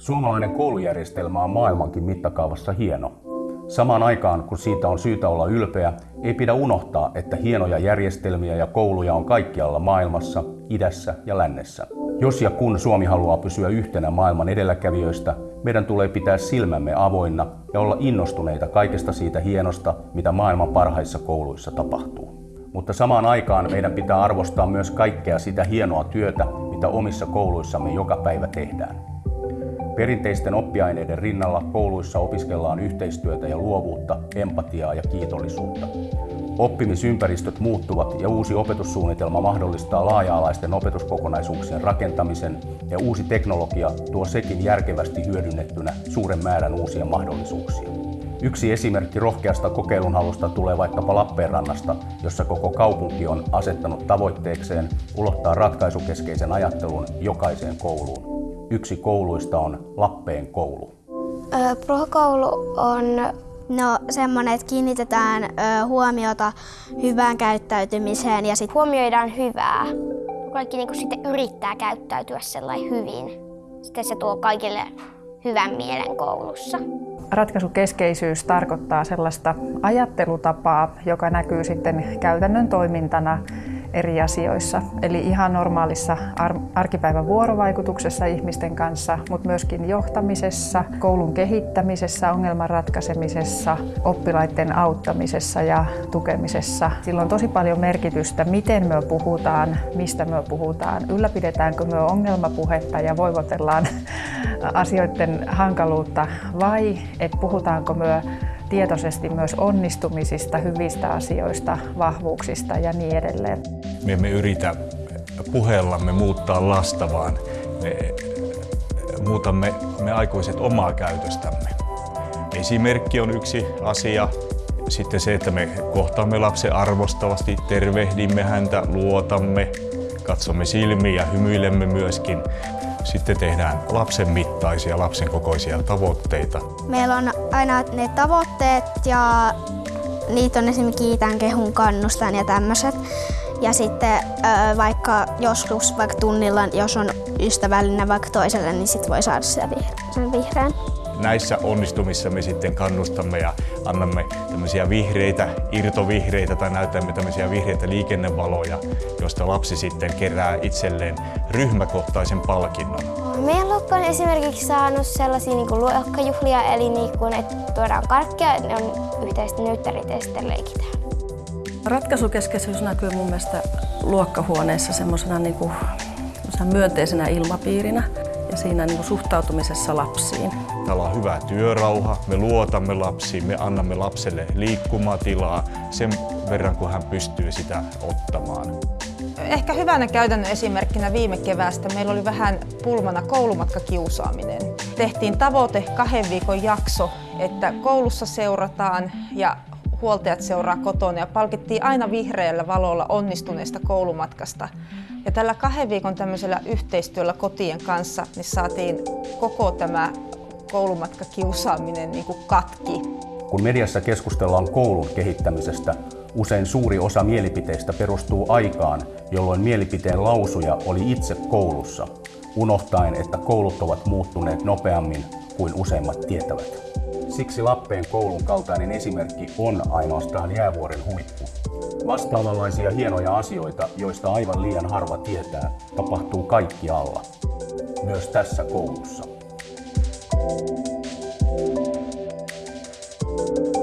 Suomalainen koulujärjestelmä on maailmankin mittakaavassa hieno. Samaan aikaan, kun siitä on syytä olla ylpeä, ei pidä unohtaa, että hienoja järjestelmiä ja kouluja on kaikkialla maailmassa, idässä ja lännessä. Jos ja kun Suomi haluaa pysyä yhtenä maailman edelläkävijöistä, meidän tulee pitää silmämme avoinna ja olla innostuneita kaikesta siitä hienosta, mitä maailman parhaissa kouluissa tapahtuu. Mutta samaan aikaan meidän pitää arvostaa myös kaikkea sitä hienoa työtä, mitä omissa kouluissamme joka päivä tehdään. Perinteisten oppiaineiden rinnalla kouluissa opiskellaan yhteistyötä ja luovuutta, empatiaa ja kiitollisuutta. Oppimisympäristöt muuttuvat ja uusi opetussuunnitelma mahdollistaa laaja-alaisten opetuskokonaisuuksien rakentamisen ja uusi teknologia tuo sekin järkevästi hyödynnettynä suuren määrän uusia mahdollisuuksia. Yksi esimerkki rohkeasta kokeilunhalusta tulee vaikkapa Lappeenrannasta, jossa koko kaupunki on asettanut tavoitteekseen ulottaa ratkaisukeskeisen ajattelun jokaiseen kouluun. Yksi kouluista on Lappeen koulu. Prokoulu on no, semmoinen, että kiinnitetään ö, huomiota hyvään käyttäytymiseen ja sitten huomioidaan hyvää. Kaikki niin sitten yrittää käyttäytyä sellainen hyvin. Sitten se tuo kaikille hyvän mielen koulussa. Ratkaisukeskeisyys tarkoittaa sellaista ajattelutapaa, joka näkyy sitten käytännön toimintana eri asioissa. Eli ihan normaalissa ar- arkipäivän vuorovaikutuksessa ihmisten kanssa, mutta myöskin johtamisessa, koulun kehittämisessä, ongelman ratkaisemisessa, oppilaiden auttamisessa ja tukemisessa. Sillä on tosi paljon merkitystä, miten me puhutaan, mistä me puhutaan, ylläpidetäänkö me ongelmapuhetta ja voivotellaan asioiden hankaluutta vai että puhutaanko me tietoisesti myös onnistumisista, hyvistä asioista, vahvuuksista ja niin edelleen. Me emme yritä puheellamme muuttaa lasta, vaan me muutamme me aikuiset omaa käytöstämme. Esimerkki on yksi asia. Sitten se, että me kohtaamme lapsen arvostavasti, tervehdimme häntä, luotamme, katsomme silmiin ja hymyilemme myöskin. Sitten tehdään lapsen mittaisia, lapsen kokoisia tavoitteita. Meillä on aina ne tavoitteet ja niitä on esimerkiksi kiitän, kehun, kannustan ja tämmöiset. Ja sitten vaikka joskus vaikka tunnilla, jos on ystävällinen vaikka toiselle, niin sitten voi saada sen vihreän näissä onnistumissa me sitten kannustamme ja annamme tämmöisiä vihreitä, irtovihreitä tai näytämme tämmöisiä vihreitä liikennevaloja, joista lapsi sitten kerää itselleen ryhmäkohtaisen palkinnon. Meidän luokka on esimerkiksi saanut sellaisia niin kuin luokkajuhlia, eli niin kuin, että tuodaan karkkia, ne on yhteisesti nyyttärit ja sitten leikitään. Ratkaisukeskeisyys näkyy mun mielestä luokkahuoneessa semmoisena niin kuin, myönteisenä ilmapiirinä ja siinä niin kuin suhtautumisessa lapsiin. Täällä on hyvä työrauha, me luotamme lapsiin, me annamme lapselle liikkumatilaa sen verran, kun hän pystyy sitä ottamaan. Ehkä hyvänä käytännön esimerkkinä viime keväästä meillä oli vähän pulmana koulumatkakiusaaminen. Tehtiin tavoite kahden viikon jakso, että koulussa seurataan ja huoltajat seuraa kotona ja palkittiin aina vihreällä valolla onnistuneesta koulumatkasta. Ja tällä kahden viikon tämmöisellä yhteistyöllä kotien kanssa niin saatiin koko tämä koulumatkakiusaaminen niin kuin katki. Kun mediassa keskustellaan koulun kehittämisestä, usein suuri osa mielipiteistä perustuu aikaan, jolloin mielipiteen lausuja oli itse koulussa, unohtaen, että koulut ovat muuttuneet nopeammin kuin useimmat tietävät. Siksi Lappeen koulun kaltainen esimerkki on ainoastaan jäävuoren huippu. Vastaavanlaisia hienoja asioita, joista aivan liian harva tietää, tapahtuu kaikkialla. Myös tässä koulussa. Thank you